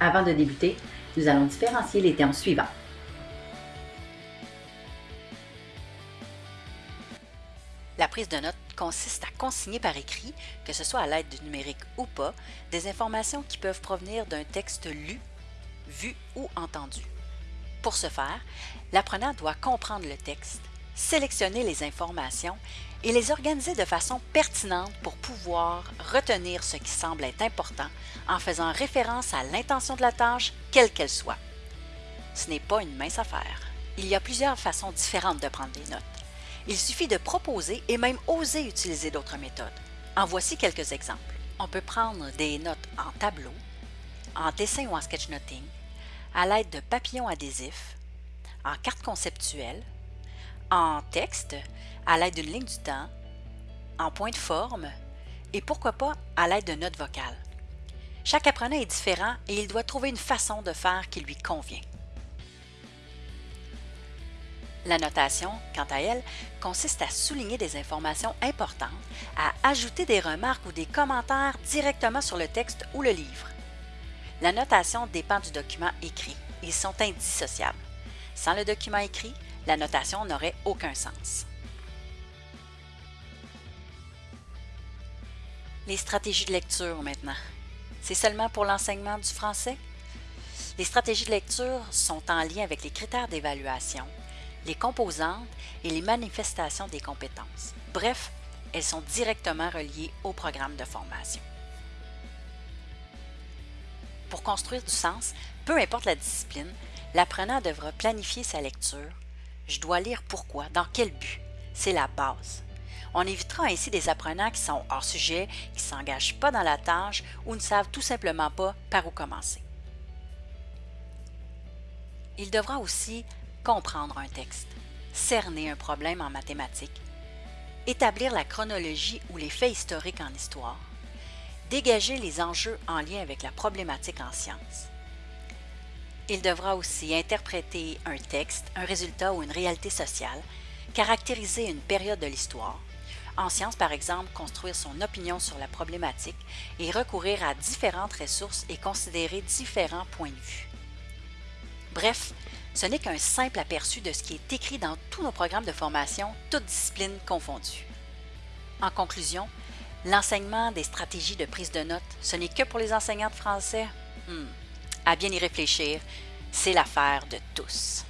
Avant de débuter, nous allons différencier les termes suivants. La prise de notes consiste à consigner par écrit, que ce soit à l'aide du numérique ou pas, des informations qui peuvent provenir d'un texte lu, vu ou entendu. Pour ce faire, l'apprenant doit comprendre le texte, sélectionner les informations et les organiser de façon pertinente pour pouvoir retenir ce qui semble être important en faisant référence à l'intention de la tâche, quelle qu'elle soit. Ce n'est pas une mince affaire. Il y a plusieurs façons différentes de prendre des notes. Il suffit de proposer et même oser utiliser d'autres méthodes. En voici quelques exemples. On peut prendre des notes en tableau, en dessin ou en sketchnoting, à l'aide de papillons adhésifs, en carte conceptuelle, en texte, à l'aide d'une ligne du temps, en point de forme et pourquoi pas à l'aide de notes vocales. Chaque apprenant est différent et il doit trouver une façon de faire qui lui convient. La notation, quant à elle, consiste à souligner des informations importantes, à ajouter des remarques ou des commentaires directement sur le texte ou le livre. La notation dépend du document écrit. Ils sont indissociables. Sans le document écrit, la notation n'aurait aucun sens. Les stratégies de lecture maintenant. C'est seulement pour l'enseignement du français? Les stratégies de lecture sont en lien avec les critères d'évaluation, les composantes et les manifestations des compétences. Bref, elles sont directement reliées au programme de formation. Pour construire du sens, peu importe la discipline, l'apprenant devra planifier sa lecture. Je dois lire pourquoi, dans quel but. C'est la base. On évitera ainsi des apprenants qui sont hors sujet, qui ne s'engagent pas dans la tâche ou ne savent tout simplement pas par où commencer. Il devra aussi comprendre un texte, cerner un problème en mathématiques, établir la chronologie ou les faits historiques en histoire, dégager les enjeux en lien avec la problématique en sciences. Il devra aussi interpréter un texte, un résultat ou une réalité sociale, caractériser une période de l'histoire, en sciences par exemple construire son opinion sur la problématique et recourir à différentes ressources et considérer différents points de vue. Bref, ce n'est qu'un simple aperçu de ce qui est écrit dans tous nos programmes de formation, toutes disciplines confondues. En conclusion, l'enseignement des stratégies de prise de notes, ce n'est que pour les enseignants de français? Hmm. À bien y réfléchir, c'est l'affaire de tous.